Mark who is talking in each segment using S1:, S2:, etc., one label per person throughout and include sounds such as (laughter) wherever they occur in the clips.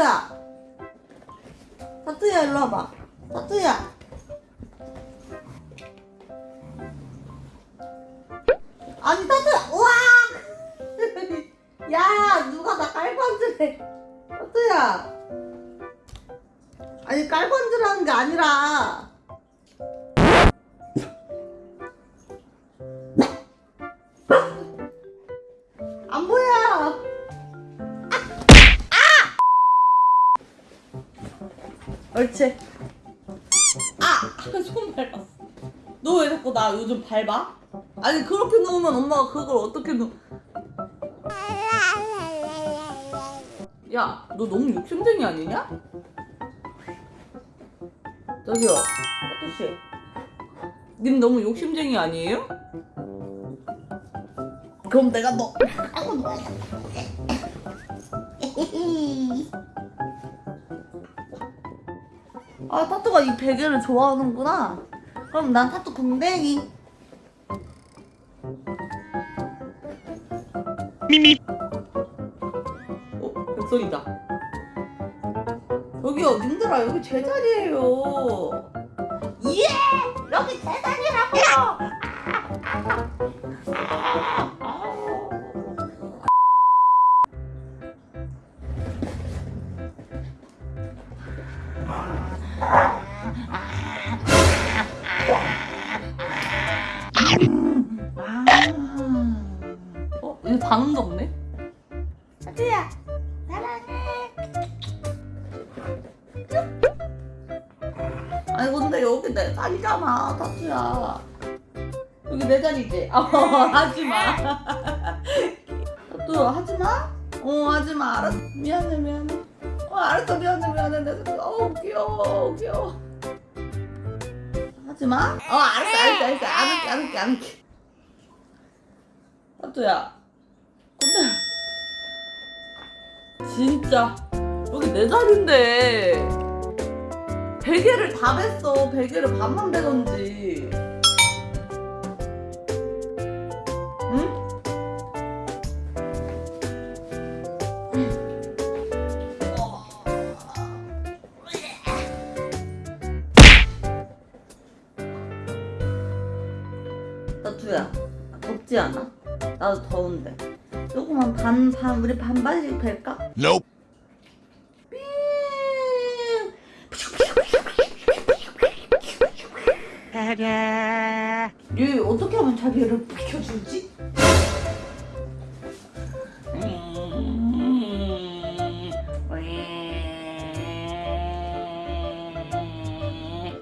S1: 타투야. 타투야 일로 와봐. 타투야. 아니 타투야. 우와! (laughs) 야 누가 나 앉으래 타투야. 아니 앉으라는 게 아니라 옳지. 아! (laughs) 손 밟았어. 너 왜 자꾸 나 요즘 밟아? 아니 그렇게 놓으면 엄마가 그걸 어떻게 놓... 야, 너 너무 욕심쟁이 아니냐? 저기요, 아저씨. 님 너무 욕심쟁이 아니에요? 그럼 내가 너 하고 (laughs) 놀 아 타투가 이 베개를 좋아하는구나. 그럼 난 타투 공댕이.
S2: 미미.
S1: 어? 백설이다. 여기요 님들아 여기 제 자리예요. 예! 여기 제 자리라고요 어? 이거 반응도 없네? 타투야 사랑해 아니 근데 여기 내 자리잖아 타투야 여기 내 자리지? 어 하지마 타투 하지마? 어 하지마 알았어 미안해 미안해 어 알았어. 미안해 미안해. 내가 어 귀여워 귀여워 하지마? 어 알았어 알았어 알았어. 안 할게 안 할게 안 할게. 타투야. 근데 진짜 여기 내 자리인데 베개를 다 뱄어. 베개를 반만 베던지 나투야 덥지 않아? 나도 더운데 조금만 반, 반, 우리 반반씩 벨까?
S2: Nope
S1: 얘 어떻게 하면 자기를 비켜주지?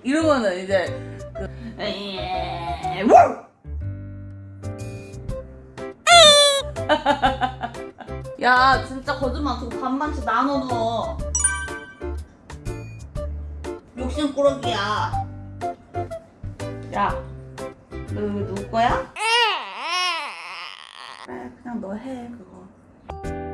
S1: 이러면은 이제 그 (laughs) 야 진짜 거짓말 그거 반반씩 나눠 줘 욕심 꾸러기야 야, 너 이거 누구 거야? 그래, 그냥 너 해, 그거.